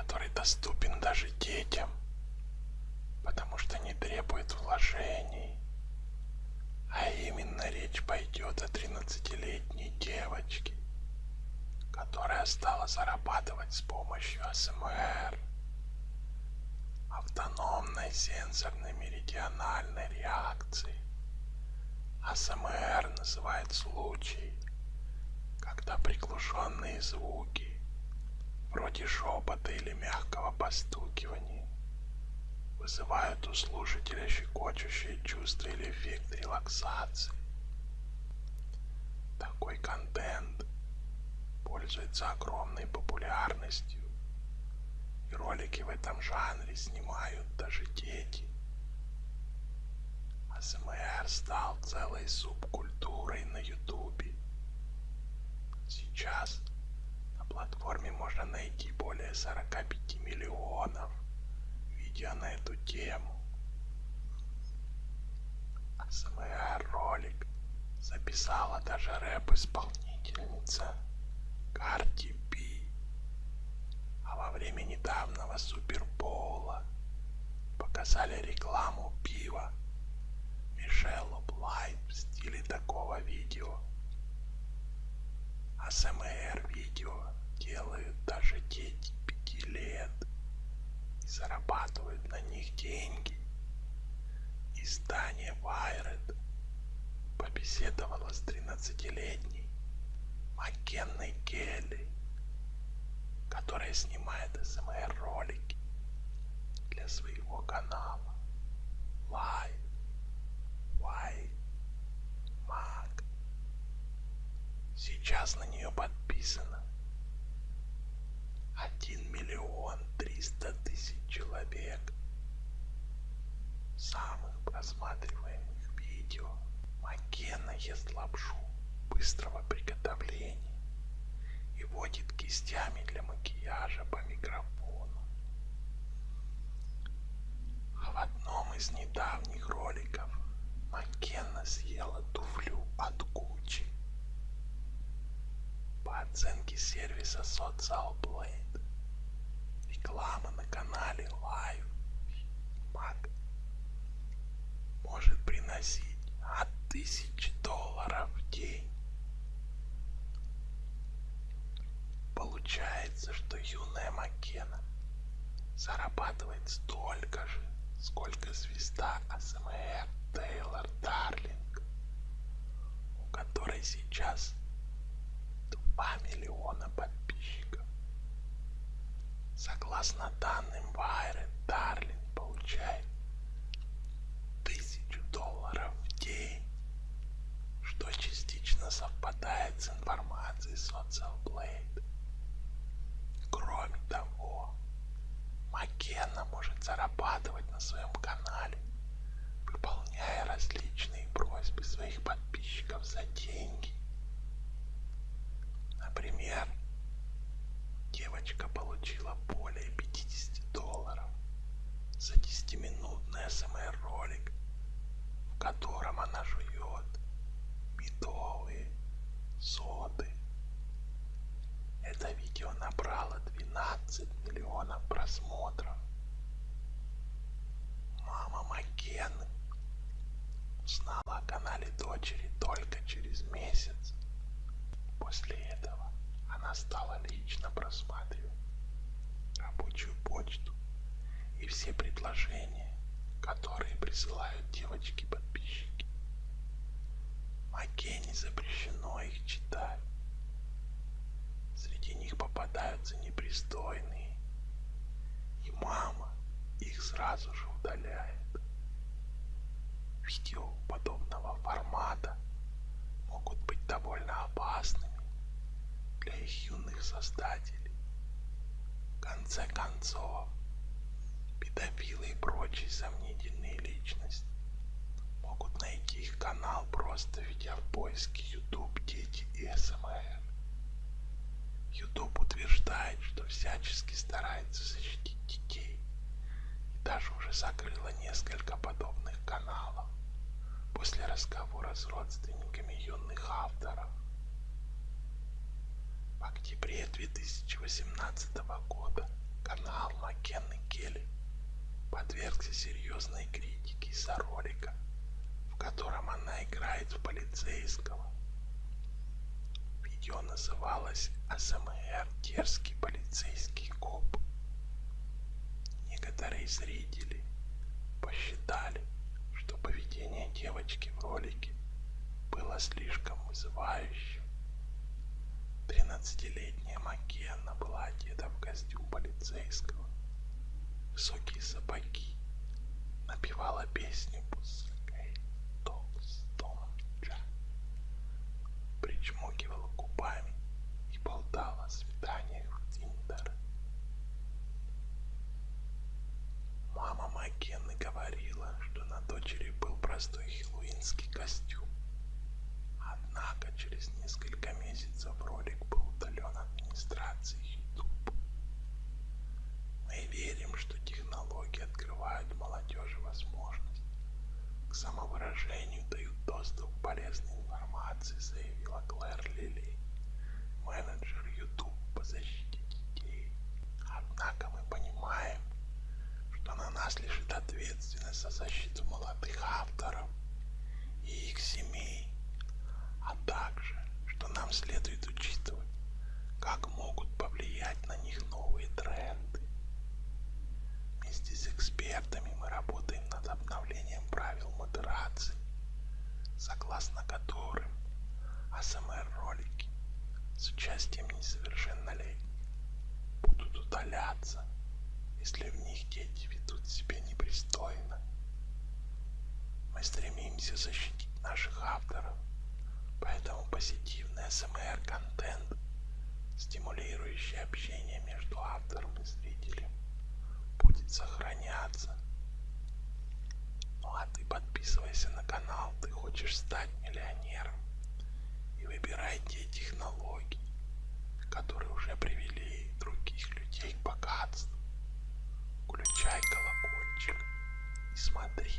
который доступен даже детям, потому что не требует вложений. А именно речь пойдет о 13-летней девочке, которая стала зарабатывать с помощью АСМР, автономной сенсорной меридиональной реакции. АСМР называет случай, когда приглушенные звуки, вроде шепота или мягкого постукивания, вызывают у слушателя щекочущее чувство или эффект релаксации. Такой контент пользуется огромной популярностью, и ролики в этом жанре снимают даже дети. АСМР стал целой субкультурой на ютубе. Сейчас на платформе более 45 миллионов видео на эту тему. АСМР ролик записала даже рэп-исполнительница Карди Би. А во время недавнего Супербоула показали рекламу пива Мишеллу Блайт в стиле такого видео. АСМР видео делают даже дети пяти лет и зарабатывают на них деньги. Издание Wired побеседовала с 13-летней Маккенной Келли, которая снимает СМР ролики для своего канала Live Why Mag. Сейчас на нее подписано кистями для макияжа по микрофону. А в одном из недавних роликов Маккенна съела туфлю от Гуччи. По оценке сервиса Social Blade, реклама на канале Live Mag может приносить от тысячи долларов в день. Получается, что юная Маккена зарабатывает столько же, сколько звезда АСМР Тейлор Дарлинг, у которой сейчас 2 миллиона подписчиков. Согласно данным Wired, Дарлинг получает тысячу долларов в день, что частично совпадает с информацией Social Blade. Кроме того, Маккена может зарабатывать на своем канале, выполняя различные просьбы своих подписчиков за деньги. Например, девочка получила более 50 долларов за 10-минутный СМР ролик, в котором она жует медовые соды. Это видео набрало 12 миллионов просмотров. Маккены узнала о канале дочери только через месяц. После этого она стала лично просматривать рабочую почту и все предложения, которые присылают девочки-подписчики. Маккене запрещено их читать. Среди них попадаются непристойные, и мама их сразу же удаляет. Видео подобного формата могут быть довольно опасными для их юных создателей. В конце концов, педофилы и прочие сомнительные личности могут найти их канал, просто введя в поиске YouTube дети и СМР. YouTube утверждает, что всячески старается защитить детей и даже уже закрыла несколько подобных каналов после разговора с родственниками юных авторов. В октябре 2018 года канал Маккенны Келли подвергся серьезной критике из-за ролика, в котором она играет в полицейского. Видео называлось «АСМР. Дерзкий полицейский коп». Некоторые зрители посчитали, что поведение девочки в ролике было слишком вызывающим. Тринадцатилетняя Маккенна была одета в костюм полицейского, высокие сапоги, напевала песню «Пускай толстом Джа», причмокивала губами и болтала о свиданиях в Тиндер. Мама Маккенны говорила, что на дочери был простой хэллоуинский костюм. Однако через несколько месяцев ролик был удален администрацией YouTube. Мы верим, что технологии открывают молодежи возможность к самовыражению, дают доступ к полезной информации, заявила Клэр Лили, менеджер YouTube по защите детей. Однако мы понимаем, что на нас лежит ответственность за защиту молодых мы стремимся защитить наших авторов, поэтому позитивный СМР-контент, стимулирующий общение между автором и зрителем, будет сохраняться. Ну а ты подписывайся на канал, ты хочешь стать миллионером и выбирай те технологии, которые уже привели других людей к богатству. Включай колокольчик и смотри.